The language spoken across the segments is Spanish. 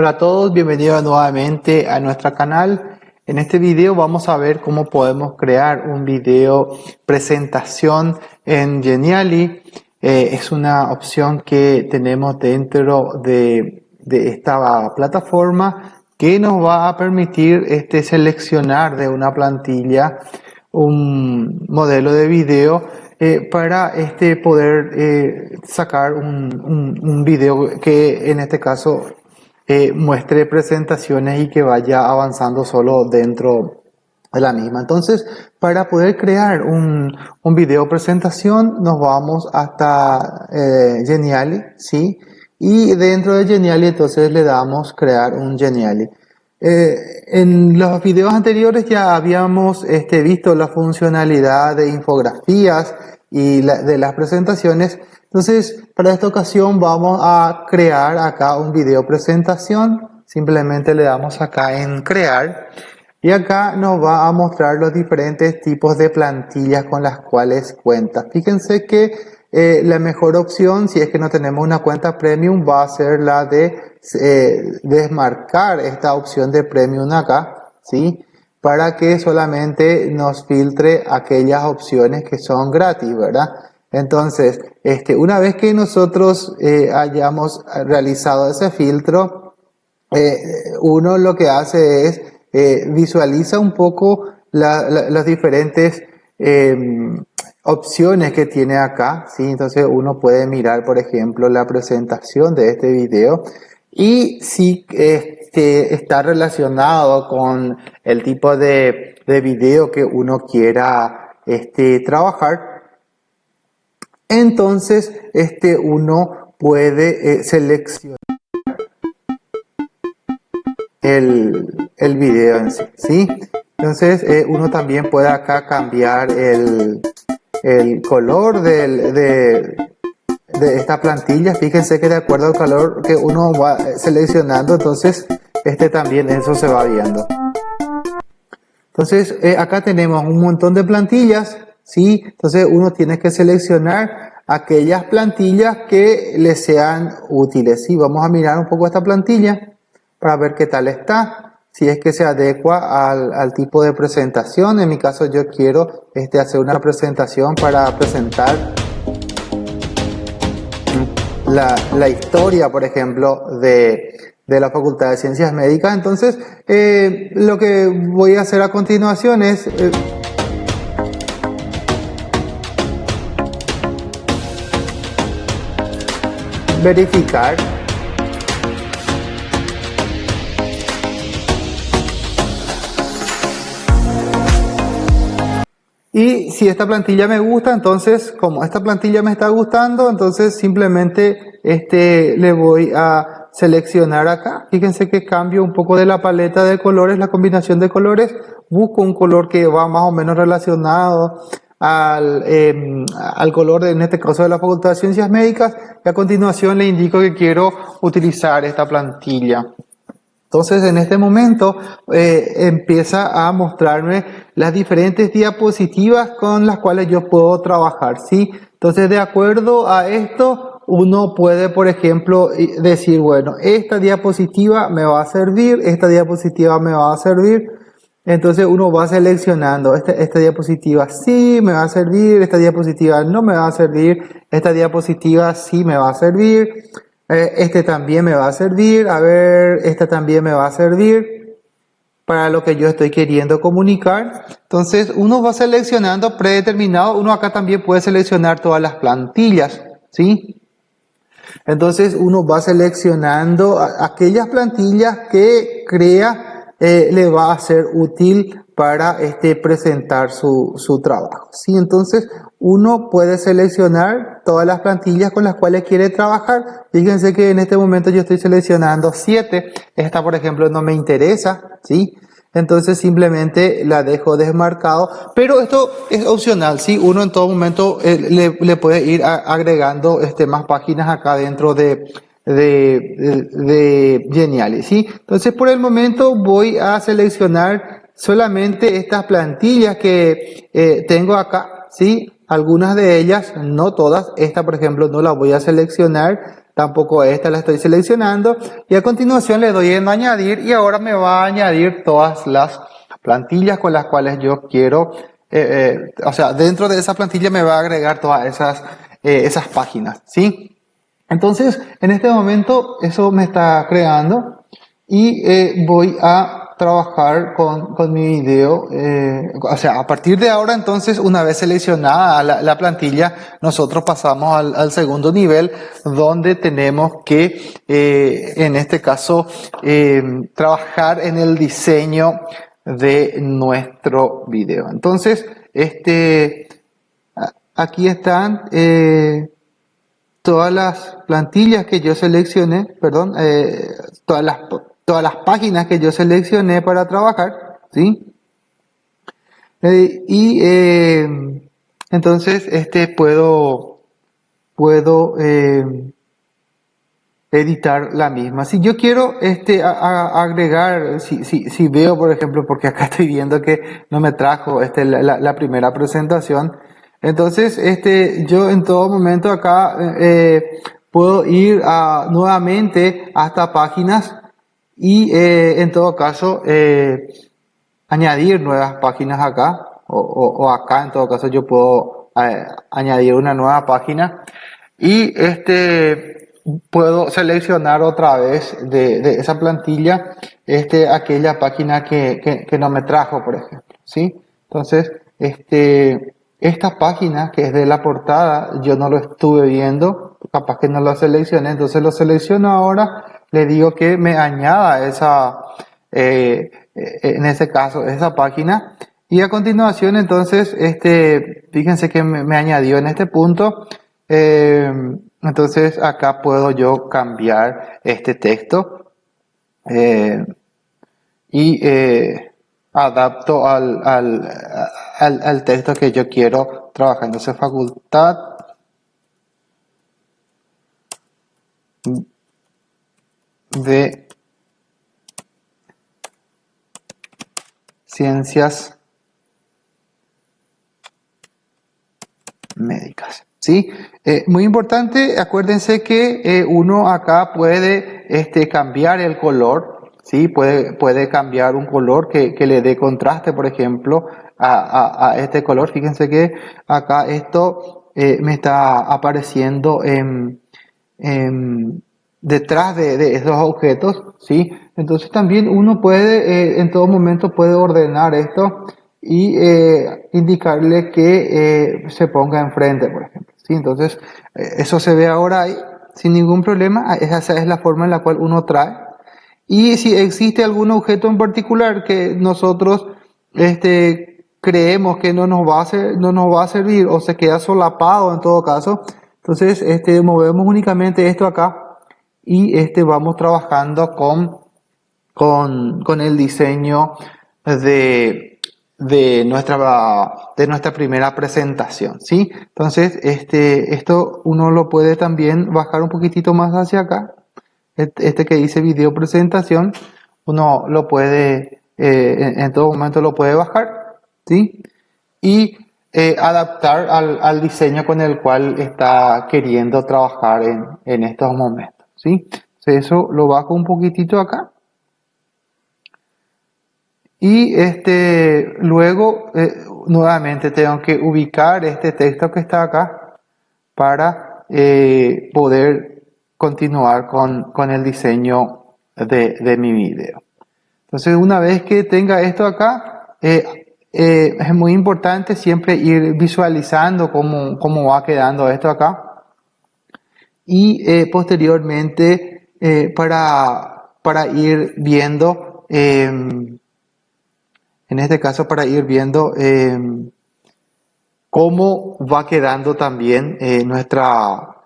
Hola a todos, bienvenidos nuevamente a nuestro canal. En este video vamos a ver cómo podemos crear un video presentación en Geniali. Eh, es una opción que tenemos dentro de, esta plataforma que nos va a permitir este, seleccionar de una plantilla un modelo de video eh, para este, poder eh, sacar un, un, video que en este caso eh, muestre presentaciones y que vaya avanzando solo dentro de la misma. Entonces, para poder crear un, video presentación, nos vamos hasta Geniali, ¿sí? Y dentro de Geniali, entonces le damos crear un Geniali. Eh, en los videos anteriores ya habíamos este, visto la funcionalidad de infografías y de las presentaciones. Entonces, para esta ocasión vamos a crear acá un video presentación. Simplemente le damos acá en crear. Y acá nos va a mostrar los diferentes tipos de plantillas con las cuales cuenta. Fíjense que eh, la mejor opción, si es que no tenemos una cuenta premium, va a ser la de eh, desmarcar esta opción de premium acá, ¿sí? Para que solamente nos filtre aquellas opciones que son gratis, ¿verdad? Entonces, este, una vez que nosotros eh, hayamos realizado ese filtro, eh, uno lo que hace es visualiza un poco las diferentes em, opciones que tiene acá, ¿sí? Entonces uno puede mirar, por ejemplo, la presentación de este video y si este, está relacionado con el tipo de, de video que uno quiera este, trabajar, entonces este, uno puede eh, seleccionar el, el, video en sí, ¿sí? Entonces eh, uno también puede acá cambiar el, el color de, de esta plantilla. Fíjense que de acuerdo al color que uno va seleccionando, entonces este también eso se va viendo. Entonces eh, acá tenemos un montón de plantillas, ¿sí? Entonces uno tiene que seleccionar aquellas plantillas que le sean útiles. ¿sí? Vamos a mirar un poco esta plantilla para ver qué tal está. Si es que se adecua al, tipo de presentación. En mi caso yo quiero este, hacer una presentación para presentar la, historia, por ejemplo, de, la Facultad de Ciencias Médicas. Entonces, eh, lo que voy a hacer a continuación es... Eh, verificar Y si esta plantilla me gusta, entonces como esta plantilla me está gustando, entonces simplemente este, le voy a seleccionar acá. Fíjense que cambio un poco de la paleta de colores, la combinación de colores. Busco un color que va más o menos relacionado al, em, al color, de, en este caso de la Facultad de Ciencias Médicas. Y a continuación le indico que quiero utilizar esta plantilla. Entonces en este momento eh, empieza a mostrarme las diferentes diapositivas con las cuales yo puedo trabajar, ¿sí? Entonces de acuerdo a esto uno puede por ejemplo decir, bueno, esta diapositiva me va a servir, esta diapositiva me va a servir, entonces uno va seleccionando, esta, esta diapositiva sí me va a servir, esta diapositiva no me va a servir, esta diapositiva sí me va a servir, eh, este también me va a servir, a ver, este también me va a servir para lo que yo estoy queriendo comunicar. Entonces uno va seleccionando predeterminado, uno acá también puede seleccionar todas las plantillas, ¿sí? Entonces uno va seleccionando aquellas plantillas que crea eh, le va a ser útil para este, presentar su, su trabajo. ¿sí? Entonces uno puede seleccionar todas las plantillas con las cuales quiere trabajar. Fíjense que en este momento yo estoy seleccionando 7. Esta, por ejemplo, no me interesa, ¿sí? Entonces simplemente la dejo desmarcado. Pero esto es opcional, ¿sí? Uno en todo momento eh, le, puede ir agregando este, más páginas acá dentro de, de, ¿sí? Entonces por el momento voy a seleccionar solamente estas plantillas que eh, tengo acá, ¿sí? Algunas de ellas, no todas, esta por ejemplo no la voy a seleccionar, tampoco esta la estoy seleccionando y a continuación le doy en añadir y ahora me va a añadir todas las plantillas con las cuales yo quiero, eh, eh, o sea, dentro de esa plantilla me va a agregar todas esas, eh, esas páginas, ¿sí? Entonces, en este momento eso me está creando y voy a trabajar con, con mi video. Eh, o sea, a partir de ahora, entonces, una vez seleccionada la, la plantilla, nosotros pasamos al, segundo nivel donde tenemos que, eh, en este caso, eh, trabajar en el diseño de nuestro video. Entonces, este, aquí están todas las plantillas que yo seleccioné, perdón, todas las todas las páginas que yo seleccioné para trabajar, ¿sí? Eh, y eh, entonces este puedo, puedo eh, editar la misma. Si yo quiero este, agregar, si, si, veo por ejemplo, porque acá estoy viendo que no me trajo este, la, primera presentación, entonces este, yo en todo momento acá puedo ir nuevamente hasta páginas y eh, en todo caso eh, añadir nuevas páginas acá o, acá en todo caso yo puedo eh, añadir una nueva página y este puedo seleccionar otra vez de, esa plantilla este aquella página que, que, no me trajo por ejemplo ¿sí? entonces este esta página que es de la portada yo no lo estuve viendo capaz que no lo seleccioné entonces lo selecciono ahora le digo que me añada esa, eh, eh, en ese caso, esa página. Y a continuación, entonces, este, fíjense que me, añadió en este punto. Eh, entonces, acá puedo yo cambiar este texto. y adapto al, al, al, al, texto que yo quiero trabajar. Entonces, facultad de ciencias médicas. ¿Sí? Eh, muy importante, acuérdense que eh, uno acá puede este, cambiar el color, ¿sí? Puede, puede cambiar un color que, que le dé contraste, por ejemplo, a, a, este color. Fíjense que acá esto eh, me está apareciendo en, en detrás de, esos objetos, ¿sí? Entonces también uno puede, eh, en todo momento puede ordenar esto y eh, indicarle que eh, se ponga enfrente, por ejemplo, ¿sí? Entonces, eso se ve ahora ahí, sin ningún problema, ah, esa es la forma en la cual uno trae. Y si existe algún objeto en particular que nosotros este, creemos que no nos, va a ser, no nos va a servir o se queda solapado en todo caso, entonces este, movemos únicamente esto acá y este vamos trabajando con, con, con el diseño de, de, nuestra, de nuestra primera presentación, ¿sí? Entonces, este, esto uno lo puede también bajar un poquitito más hacia acá. Este que dice video presentación, uno lo puede, eh, en, todo momento lo puede bajar, ¿sí? Y eh, adaptar al, al, diseño con el cual está queriendo trabajar en, en estos momentos. ¿Sí? eso lo bajo un poquitito acá. Y este, luego eh, nuevamente tengo que ubicar este texto que está acá para eh, poder continuar con, con el diseño de, de, mi video. Entonces una vez que tenga esto acá, eh, es muy importante siempre ir visualizando cómo, cómo va quedando esto acá y eh, posteriormente eh, para, para ir viendo, em, en este caso para ir viendo em, cómo va quedando también eh, nuestra,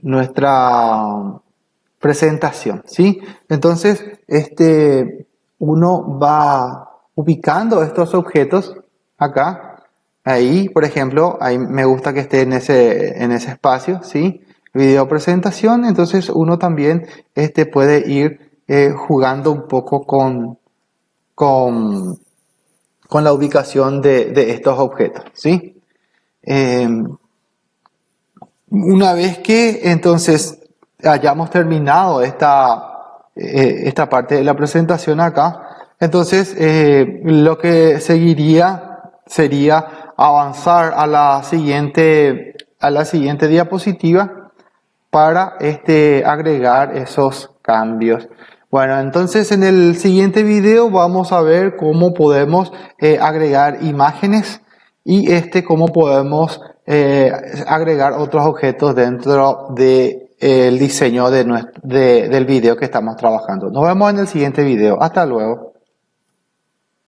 nuestra presentación, ¿sí? Entonces, este, uno va ubicando estos objetos acá, ahí, por ejemplo, ahí me gusta que esté en ese, en ese espacio, ¿sí? Video presentación, entonces uno también este, puede ir eh, jugando un poco con, con, con la ubicación de, de, estos objetos. ¿sí? Em, una vez que entonces hayamos terminado esta, eh, esta parte de la presentación acá, entonces eh, lo que seguiría sería avanzar a la siguiente, a la siguiente diapositiva para este, agregar esos cambios. Bueno, entonces en el siguiente video vamos a ver cómo podemos eh, agregar imágenes y este cómo podemos eh, agregar otros objetos dentro del de, diseño de, del video que estamos trabajando. Nos vemos en el siguiente video. Hasta luego.